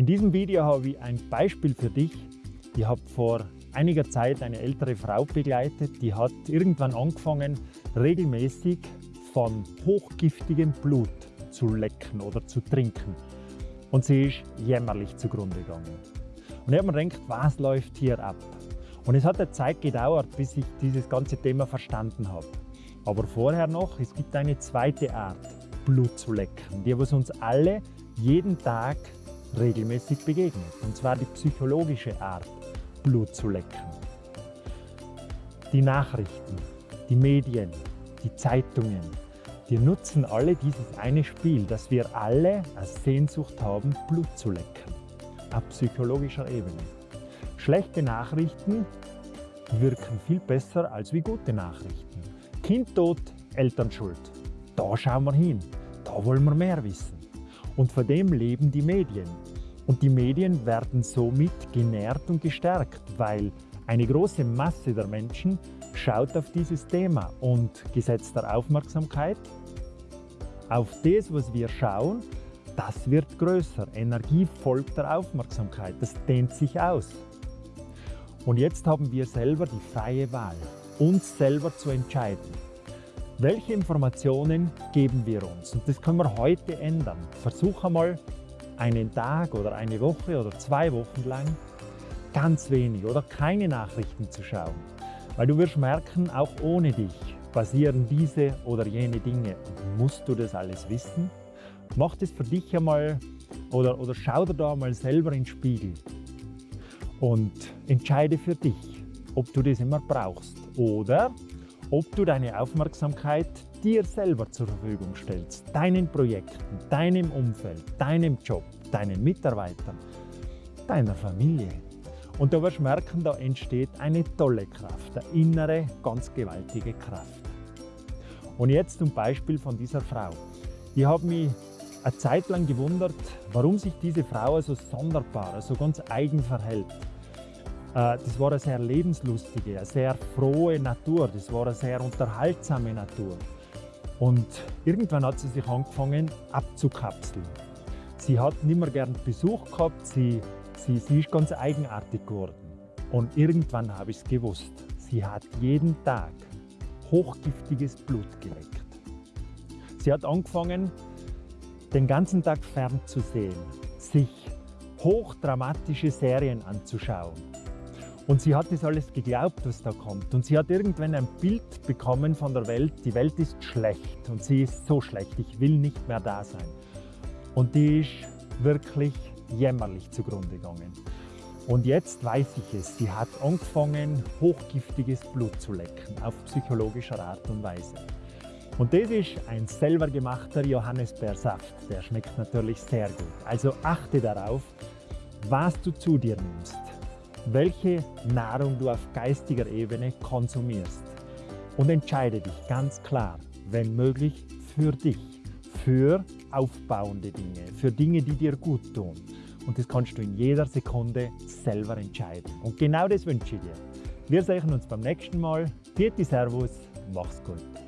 In diesem Video habe ich ein Beispiel für dich. Ich habe vor einiger Zeit eine ältere Frau begleitet, die hat irgendwann angefangen, regelmäßig von hochgiftigem Blut zu lecken oder zu trinken. Und sie ist jämmerlich zugrunde gegangen. Und ich habe mir gedacht, was läuft hier ab? Und es hat eine Zeit gedauert, bis ich dieses ganze Thema verstanden habe. Aber vorher noch, es gibt eine zweite Art, Blut zu lecken, die was uns alle jeden Tag regelmäßig begegnet. Und zwar die psychologische Art, Blut zu lecken. Die Nachrichten, die Medien, die Zeitungen, die nutzen alle dieses eine Spiel, dass wir alle eine Sehnsucht haben, Blut zu lecken. Auf psychologischer Ebene. Schlechte Nachrichten wirken viel besser als wie gute Nachrichten. Kind tot, Eltern schuld. Da schauen wir hin. Da wollen wir mehr wissen. Und von dem leben die Medien. Und die Medien werden somit genährt und gestärkt, weil eine große Masse der Menschen schaut auf dieses Thema und gesetzter Aufmerksamkeit auf das, was wir schauen, das wird größer. Energie folgt der Aufmerksamkeit, das dehnt sich aus. Und jetzt haben wir selber die freie Wahl, uns selber zu entscheiden. Welche Informationen geben wir uns? Und das können wir heute ändern. Versuch einmal einen Tag oder eine Woche oder zwei Wochen lang ganz wenig oder keine Nachrichten zu schauen. Weil du wirst merken, auch ohne dich passieren diese oder jene Dinge. musst du das alles wissen? Mach das für dich einmal oder, oder schau dir da mal selber in den Spiegel und entscheide für dich, ob du das immer brauchst oder ob du deine Aufmerksamkeit dir selber zur Verfügung stellst, deinen Projekten, deinem Umfeld, deinem Job, deinen Mitarbeitern, deiner Familie. Und du wirst merken, da entsteht eine tolle Kraft, eine innere, ganz gewaltige Kraft. Und jetzt zum Beispiel von dieser Frau. Ich habe mich eine Zeit lang gewundert, warum sich diese Frau so sonderbar, so ganz eigen verhält. Äh, das war eine sehr lebenslustige, eine sehr frohe Natur, das war eine sehr unterhaltsame Natur. Und irgendwann hat sie sich angefangen abzukapseln. Sie hat nicht mehr gern Besuch gehabt, sie, sie, sie ist ganz eigenartig geworden. Und irgendwann habe ich es gewusst. Sie hat jeden Tag hochgiftiges Blut geleckt. Sie hat angefangen, den ganzen Tag fernzusehen, sich hochdramatische Serien anzuschauen. Und sie hat das alles geglaubt, was da kommt. Und sie hat irgendwann ein Bild bekommen von der Welt, die Welt ist schlecht und sie ist so schlecht, ich will nicht mehr da sein. Und die ist wirklich jämmerlich zugrunde gegangen. Und jetzt weiß ich es, sie hat angefangen, hochgiftiges Blut zu lecken, auf psychologischer Art und Weise. Und das ist ein selber gemachter Johannisbeersaft. Der schmeckt natürlich sehr gut. Also achte darauf, was du zu dir nimmst, welche Nahrung du auf geistiger Ebene konsumierst. Und entscheide dich ganz klar, wenn möglich, für dich für aufbauende Dinge, für Dinge, die dir gut tun. Und das kannst du in jeder Sekunde selber entscheiden. Und genau das wünsche ich dir. Wir sehen uns beim nächsten Mal. Vierte Servus, mach's gut.